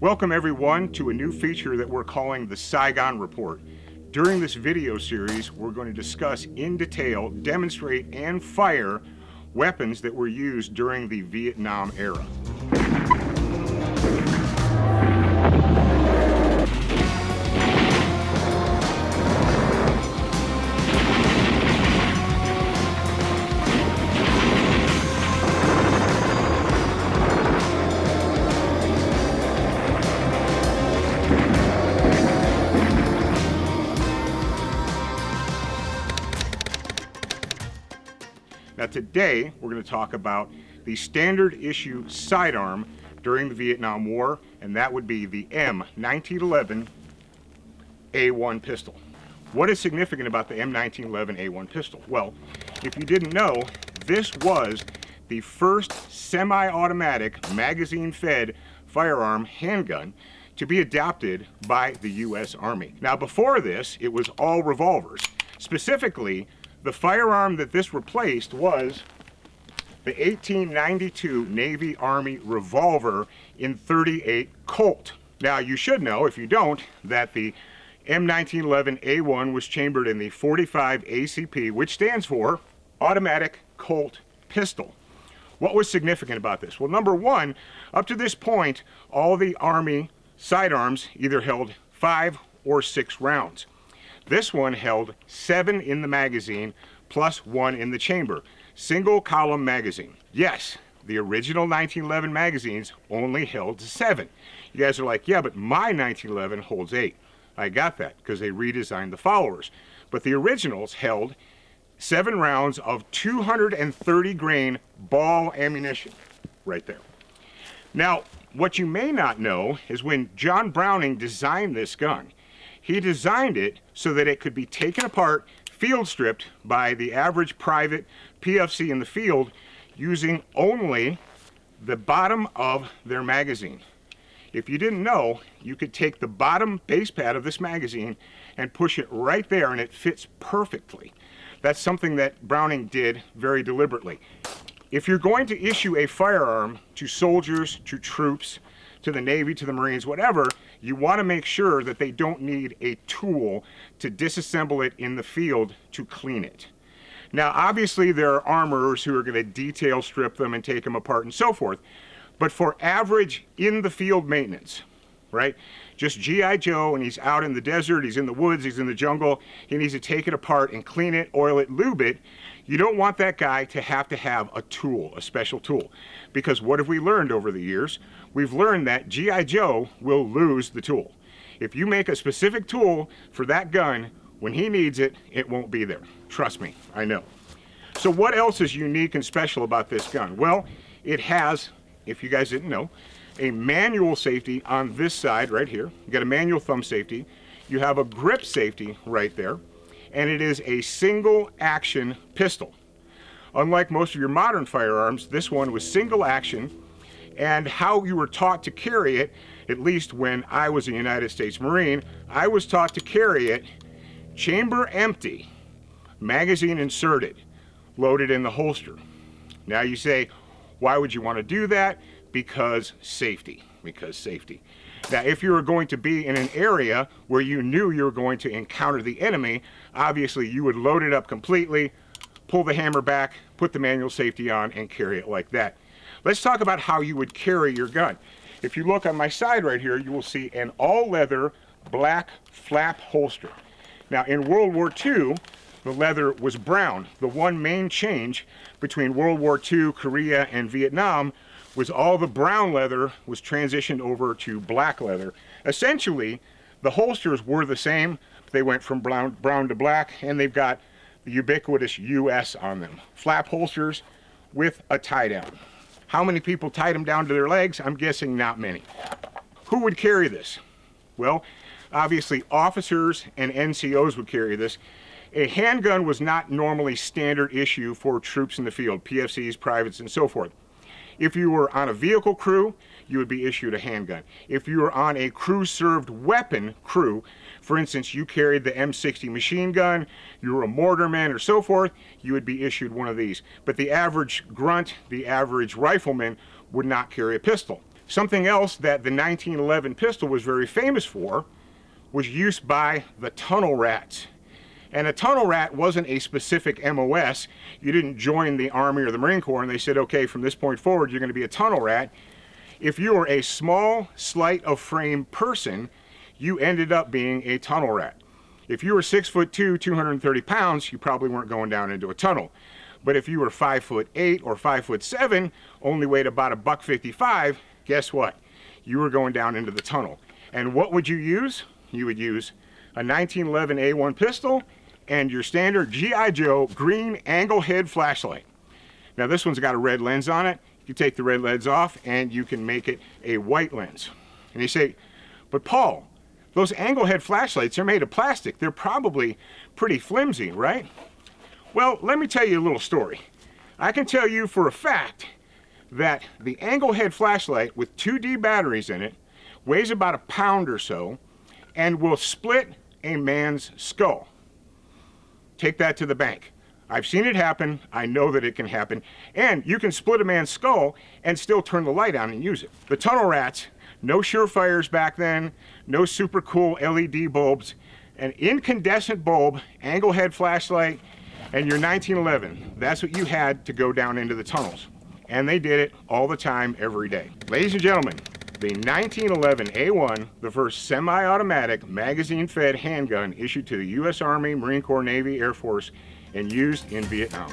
Welcome everyone to a new feature that we're calling the Saigon Report. During this video series, we're going to discuss in detail, demonstrate, and fire weapons that were used during the Vietnam era. Today, we're going to talk about the standard issue sidearm during the Vietnam War, and that would be the M1911 A1 pistol. What is significant about the M1911 A1 pistol? Well, if you didn't know, this was the first semi-automatic magazine-fed firearm handgun to be adopted by the U.S. Army. Now before this, it was all revolvers. Specifically, the firearm that this replaced was the 1892 Navy Army revolver in 38 Colt. Now you should know, if you don't, that the M1911A1 was chambered in the 45 ACP, which stands for Automatic Colt Pistol. What was significant about this? Well, number one, up to this point, all the Army sidearms either held five or six rounds. This one held seven in the magazine plus one in the chamber. Single column magazine. Yes, the original 1911 magazines only held seven. You guys are like, yeah, but my 1911 holds eight. I got that because they redesigned the followers. But the originals held seven rounds of 230 grain ball ammunition right there. Now, what you may not know is when John Browning designed this gun, he designed it so that it could be taken apart, field stripped by the average private PFC in the field using only the bottom of their magazine. If you didn't know, you could take the bottom base pad of this magazine and push it right there and it fits perfectly. That's something that Browning did very deliberately. If you're going to issue a firearm to soldiers, to troops, to the Navy, to the Marines, whatever, you want to make sure that they don't need a tool to disassemble it in the field to clean it. Now, obviously, there are armorers who are going to detail strip them and take them apart and so forth. But for average in the field maintenance, right? Just G.I. Joe and he's out in the desert, he's in the woods, he's in the jungle, he needs to take it apart and clean it, oil it, lube it. You don't want that guy to have to have a tool, a special tool. Because what have we learned over the years? We've learned that G.I. Joe will lose the tool. If you make a specific tool for that gun, when he needs it, it won't be there. Trust me, I know. So what else is unique and special about this gun? Well, it has, if you guys didn't know, a manual safety on this side right here. You got a manual thumb safety. You have a grip safety right there and it is a single action pistol. Unlike most of your modern firearms, this one was single action and how you were taught to carry it, at least when I was a United States Marine, I was taught to carry it chamber empty, magazine inserted, loaded in the holster. Now you say, why would you want to do that? Because safety, because safety. Now, if you were going to be in an area where you knew you were going to encounter the enemy, obviously you would load it up completely, pull the hammer back, put the manual safety on, and carry it like that. Let's talk about how you would carry your gun. If you look on my side right here, you will see an all-leather black flap holster. Now, in World War II, the leather was brown. The one main change between World War II, Korea, and Vietnam was all the brown leather was transitioned over to black leather. Essentially, the holsters were the same. They went from brown, brown to black, and they've got the ubiquitous US on them. Flap holsters with a tie down. How many people tied them down to their legs? I'm guessing not many. Who would carry this? Well, obviously officers and NCOs would carry this. A handgun was not normally standard issue for troops in the field, PFCs, privates, and so forth. If you were on a vehicle crew, you would be issued a handgun. If you were on a crew-served weapon crew, for instance, you carried the M60 machine gun, you were a mortarman or so forth, you would be issued one of these. But the average grunt, the average rifleman, would not carry a pistol. Something else that the 1911 pistol was very famous for was used by the tunnel rats. And a tunnel rat wasn't a specific MOS. You didn't join the Army or the Marine Corps and they said, okay, from this point forward, you're going to be a tunnel rat. If you were a small, slight of frame person, you ended up being a tunnel rat. If you were six foot two, 230 pounds, you probably weren't going down into a tunnel. But if you were five foot eight or five foot seven, only weighed about a buck 55, guess what? You were going down into the tunnel. And what would you use? You would use a 1911 A1 pistol and your standard G.I. Joe green angle head flashlight. Now this one's got a red lens on it. You take the red lens off and you can make it a white lens. And you say, but Paul, those angle head flashlights are made of plastic. They're probably pretty flimsy, right? Well, let me tell you a little story. I can tell you for a fact that the angle head flashlight with 2D batteries in it weighs about a pound or so and will split a man's skull. Take that to the bank. I've seen it happen. I know that it can happen. And you can split a man's skull and still turn the light on and use it. The tunnel rats, no surefires back then, no super cool LED bulbs, an incandescent bulb, angle head flashlight, and your 1911. That's what you had to go down into the tunnels. And they did it all the time, every day. Ladies and gentlemen, the 1911 A1, the first semi-automatic magazine-fed handgun issued to the U.S. Army, Marine Corps, Navy, Air Force, and used in Vietnam.